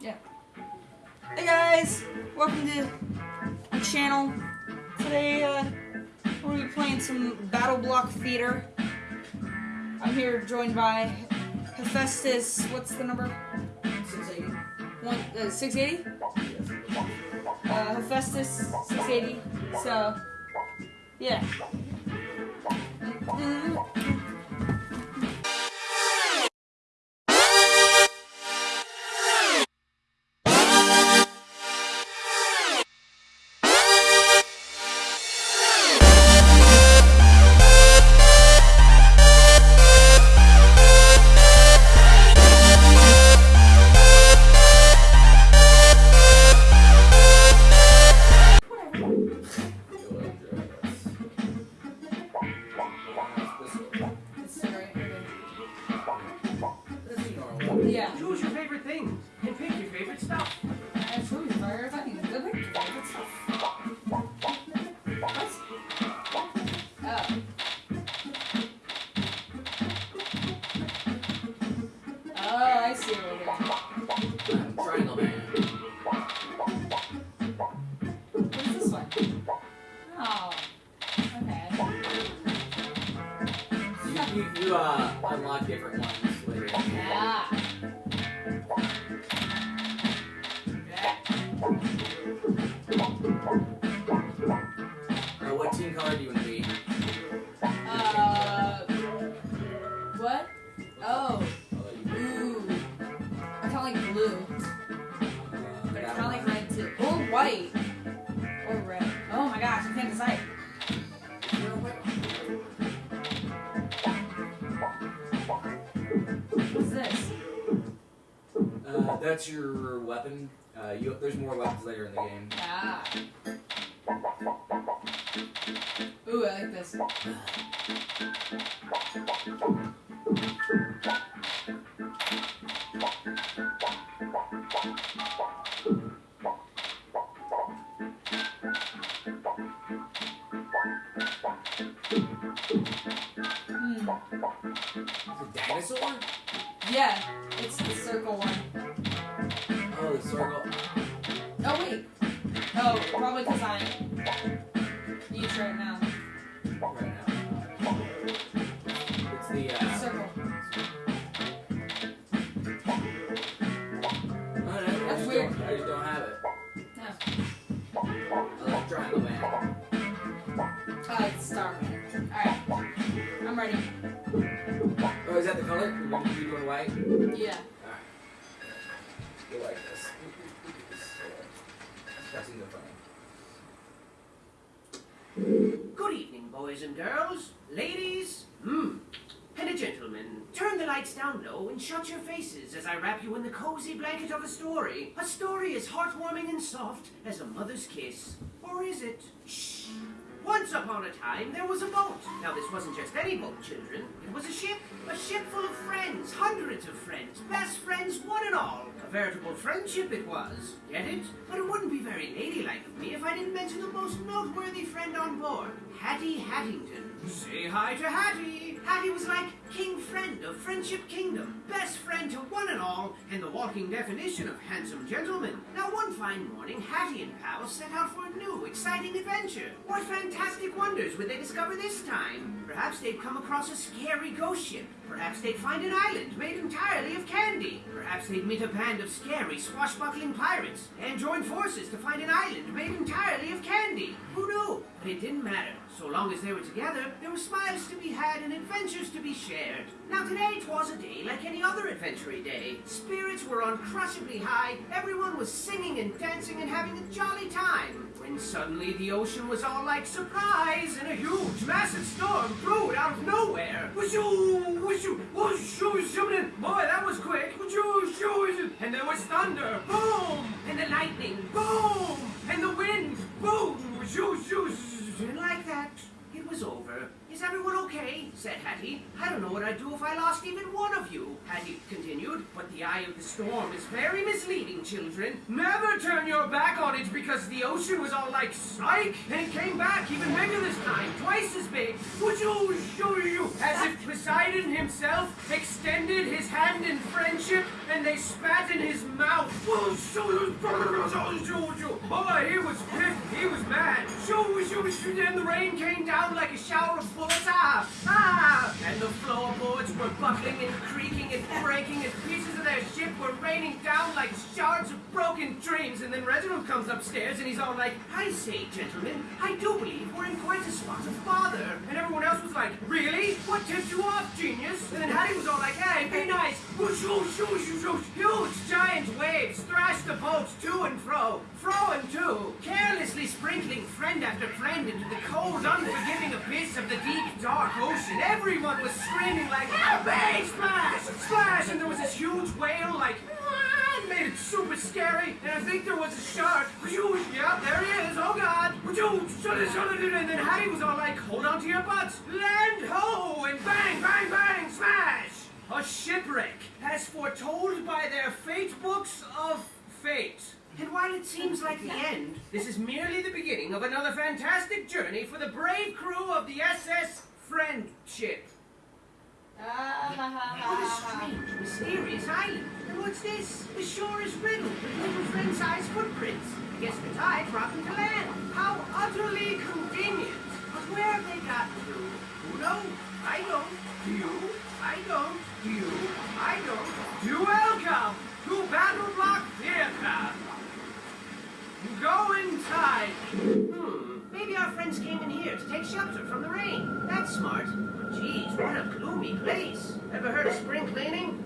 Yeah. Hey guys, welcome to the channel. Today, uh, we're gonna be playing some BattleBlock Theater. I'm here joined by Hephaestus. What's the number? 680. One uh, 680. Uh, Hephaestus 680. So, yeah. Mhm. It's You, uh, unlock different ones later. Yeah. Uh, what team color do you want to be? Uh. What? Oh. I'll let you pick. Ooh. I kind of like blue. Uh, But I kind of like red too. Or white. Or red. Oh my gosh, I can't decide. That's your weapon. Uh, you, there's more weapons later in the game. Ah. Ooh, I like this. Hmm. The dinosaur? Yeah, it's the circle. Oh, wait. Oh, probably because I'm each right now. Right now. It's the, uh... Circle. Oh, no, I That's weird. Don't, I just don't have it. No. I like Triangle Man. Oh, it's Star Man. Alright. I'm ready. Oh, is that the color? You're you doing white? Yeah. You like this. That seems funny. Good evening, boys and girls, ladies, hmm, and gentlemen. Turn the lights down low and shut your faces as I wrap you in the cozy blanket of a story. A story as heartwarming and soft as a mother's kiss. Or is it? Shh. Once upon a time, there was a boat. Now, this wasn't just any boat, children. It was a ship. A ship full of friends. Hundreds of friends. Best friends, one and all. A veritable friendship it was. Get it? But it wouldn't be very ladylike of me if I didn't mention the most noteworthy friend on board. Hattie Hattington. Say hi to Hattie. Hattie was like king friend of Friendship Kingdom. Best friend to one and all, and the walking definition of handsome gentleman. Now, one fine morning, Hattie and pal set out for a new, exciting adventure. What fantastic wonders would they discover this time? Perhaps they'd come across a scary ghost ship. Perhaps they'd find an island made entirely of candy. Perhaps they'd meet a band of scary, swashbuckling pirates and join forces to find an island made entirely of candy. Who knew? But it didn't matter. So long as they were together, there were smiles to be had and adventures to be shared. Now today 'twas a day like any other adventury day. Spirits were uncrushably high, everyone was singing and dancing and having a jolly time. Suddenly the ocean was all like surprise, and a huge, massive storm brewed out of nowhere. Whooshoo, whooshoo, whooshoo, shooting. Boy, that was quick. Whooshoo, shoo, and there was thunder, boom, and the lightning, boom, and the wind, boom, whooshoo, shoo, and like that, was over. Is everyone okay? said Hattie. I don't know what I'd do if I lost even one of you, Hattie continued. But the eye of the storm is very misleading, children. Never turn your back on it because the ocean was all like psych, and it came back even bigger this time, twice as big. Would you show you? As if Poseidon himself extended his hand in friendship, and they spat in his mouth. Shoo, then the rain came down like a shower of bullets. Ah, ah! And the floorboards were buckling and creaking and breaking, and pieces of their ship were raining down like shards of broken dreams. And then Reginald comes upstairs, and he's all like, I say, gentlemen, I do believe we're in quite a spot of bother. And everyone else was like, Really? What tipped you off, genius? And then Hattie was all like, Hey, be nice. Whoosh, whoosh, whoosh, whoosh, whoosh. Huge giant waves thrashed the boats to and fro, fro and to, sprinkling friend after friend into the cold, unforgiving abyss of the deep, dark ocean. Everyone was screaming like, bang, splash, splash, and there was this huge whale like, "Ah," made it super scary, and I think there was a shark. Whoosh, Yeah, there he is. Oh God! Whoosh, shut it, shut it, and then Hattie was all like, "Hold on to your butts, land ho!" And bang, bang, bang, smash! A shipwreck, as foretold by their fate books of fate. And while it seems like the end, this is merely the beginning of another fantastic journey for the brave crew of the SS Friendship. Ah, what a strange, mysterious island. And what's this? The shore is riddled with little friend-sized footprints. I guess the tide brought them to land. How utterly convenient. But where have they gotten to? Who knows? I don't. Do you? I don't. Do you? I don't. You welcome to BattleBlock go inside. Hmm. Maybe our friends came in here to take shelter from the rain. That's smart. Geez, what a gloomy place. Ever heard of spring cleaning?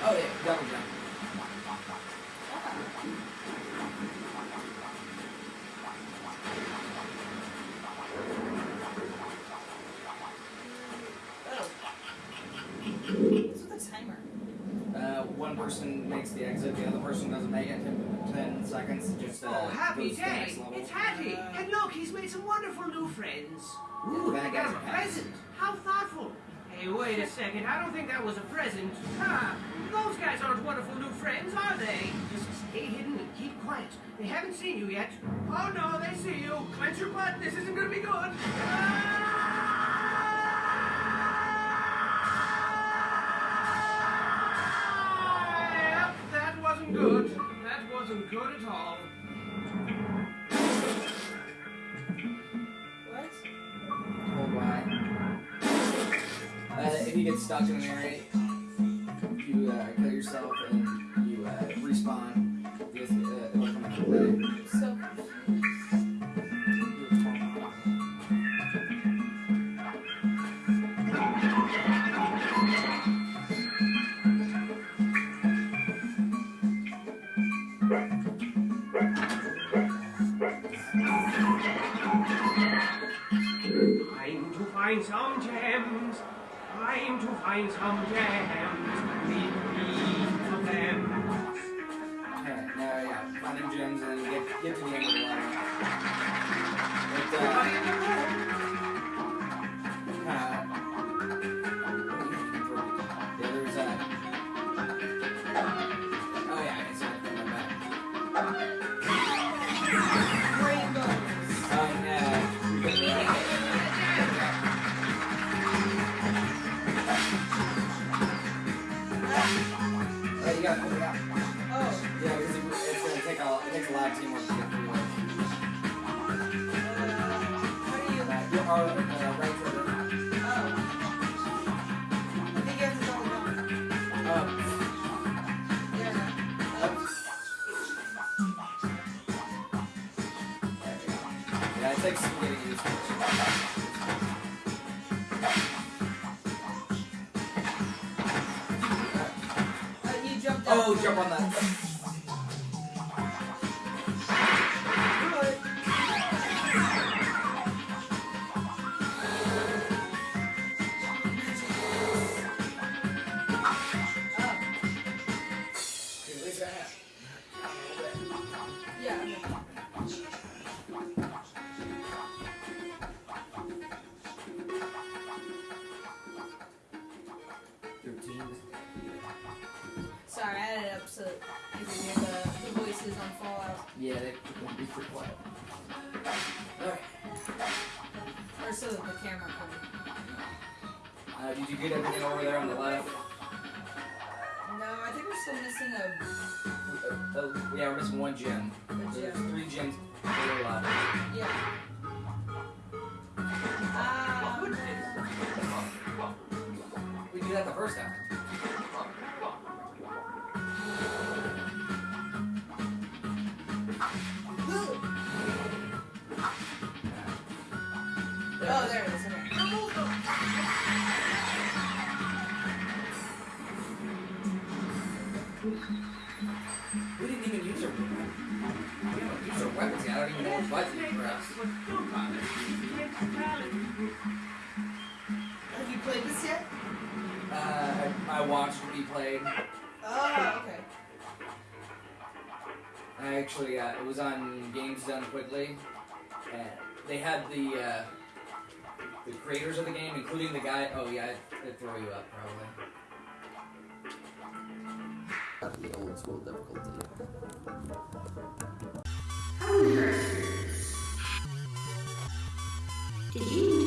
Oh yeah, jump. Oh. What's with the timer? Uh, one person makes the exit, the other person doesn't make it. Ten, ten seconds. Just uh, Oh, happy goes the day! next level. It's Hattie! And look, he's made some wonderful new friends. Yeah, Ooh, the I got a present. How thoughtful. Hey, wait a second. I don't think that was a present. Ah, those guys aren't wonderful new friends, are they? Just stay hidden and keep quiet. They haven't seen you yet. Oh no, they see you. Clench your butt. This isn't gonna be good. Ah! You get stuck in an area, you uh, kill yourself and you uh, respawn. This, uh, Time to find some gems. Time to find some gems. Leave me to them. Okay, now yeah, finding gems and get, get to the end of the level. But, uh, gotta pull it out. Oh. Yeah, because it, it's gonna take a, it takes a lot of teamwork to get through it. Uh, how do you? Are uh, right trigger. Oh. I think you have to double jump. Um, Yeah. up. There we go. Yeah, it takes some getting used to. Oh, jump on that. Alright. Or so that the camera can. Uh, did you get everything over there on the left? No, I think we're still missing a, Uh, uh, yeah, we're missing one gem. There's three gems to the left. Yeah. Ah, We did that the first time. I don't even know what button to press. Have you played this yet? Uh, I, I watched it be played. Oh, okay. I actually, uh, it was on Games Done Quickly, and they had the uh, the creators of the game, including the guy. Oh yeah, it'd, it'd throw you up probably. At the old school difficulty. Did you